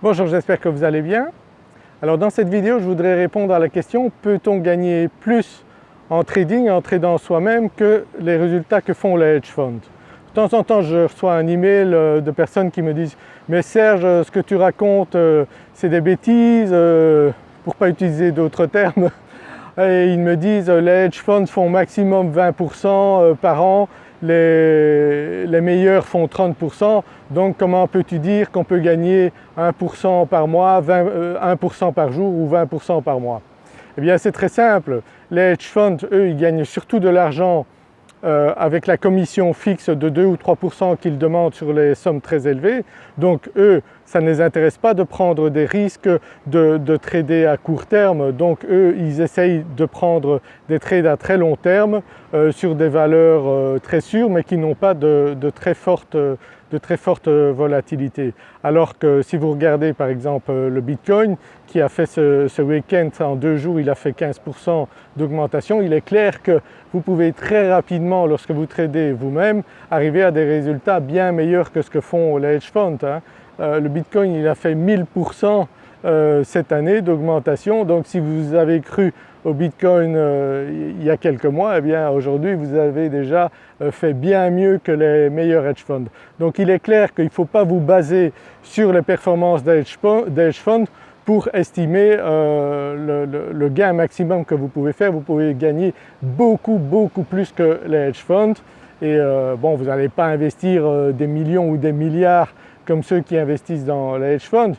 Bonjour, j'espère que vous allez bien. Alors dans cette vidéo, je voudrais répondre à la question peut-on gagner plus en trading en tradant soi-même que les résultats que font les hedge funds? De temps en temps, je reçois un email euh, de personnes qui me disent « mais Serge, ce que tu racontes, euh, c'est des bêtises, euh, pour ne pas utiliser d'autres termes. » Et ils me disent « les hedge funds font maximum 20% par an les, meilleurs font 30%, donc comment peux-tu dire qu'on peut gagner 1% par mois, 1% euh, par jour ou 20% par mois? Eh bien c'est très simple, les hedge funds eux ils gagnent surtout de l'argent euh, avec la commission fixe de 2 ou 3% qu'ils demandent sur les sommes très élevées. Donc eux, ça ne les intéresse pas de prendre des risques, de, trader à court terme. Donc eux, ils essayent de prendre des trades à très long terme euh, sur des valeurs euh, très sûres mais qui n'ont pas de, très forte de très forte volatilité. Alors que si vous regardez par exemple le Bitcoin qui a fait ce, week-end en deux jours il a fait 15% d'augmentation, il est clair que vous pouvez très rapidement lorsque vous tradez vous-même arriver à des résultats bien meilleurs que ce que font les hedge funds. Hein. Euh, le Bitcoin il a fait 1000% euh, cette année d'augmentation donc si vous avez cru au Bitcoin euh, il y a quelques mois, eh bien aujourd'hui vous avez déjà fait bien mieux que les meilleurs hedge funds. Donc il est clair qu'il ne faut pas vous baser sur les performances des hedge funds pour estimer le, gain maximum que vous pouvez faire. Vous pouvez gagner beaucoup beaucoup plus que les hedge funds et bon vous n'allez pas investir des millions ou des milliards comme ceux qui investissent dans les hedge funds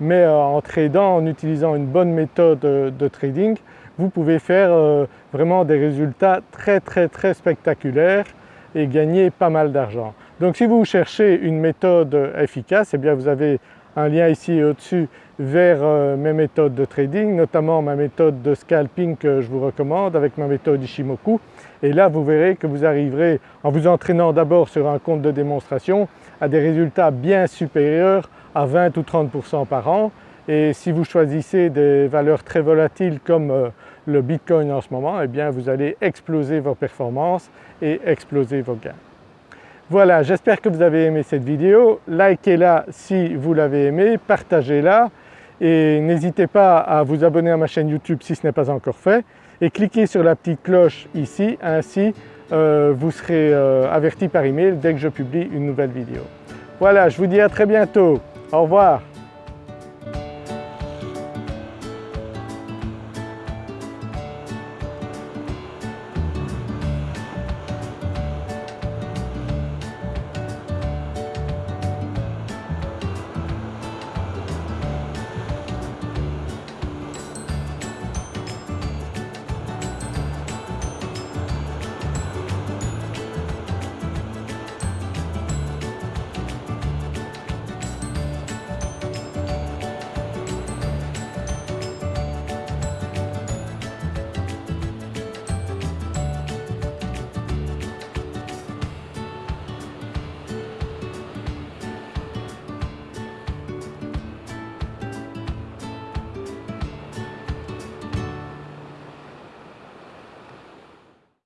mais en tradant, en utilisant une bonne méthode de trading, vous pouvez faire euh, vraiment des résultats très très très spectaculaires et gagner pas mal d'argent. Donc si vous cherchez une méthode efficace, eh bien vous avez un lien ici au-dessus vers euh, mes méthodes de trading, notamment ma méthode de scalping que je vous recommande avec ma méthode Ishimoku. Et là vous verrez que vous arriverez, en vous entraînant d'abord sur un compte de démonstration, à des résultats bien supérieurs à 20 ou 30% par an et si vous choisissez des valeurs très volatiles comme euh, le Bitcoin en ce moment, eh bien vous allez exploser vos performances et exploser vos gains. Voilà, j'espère que vous avez aimé cette vidéo. Likez-la si vous l'avez aimée, partagez-la et n'hésitez pas à vous abonner à ma chaîne YouTube si ce n'est pas encore fait et cliquez sur la petite cloche ici, ainsi euh, vous serez euh, averti par email dès que je publie une nouvelle vidéo. Voilà, je vous dis à très bientôt. Au revoir.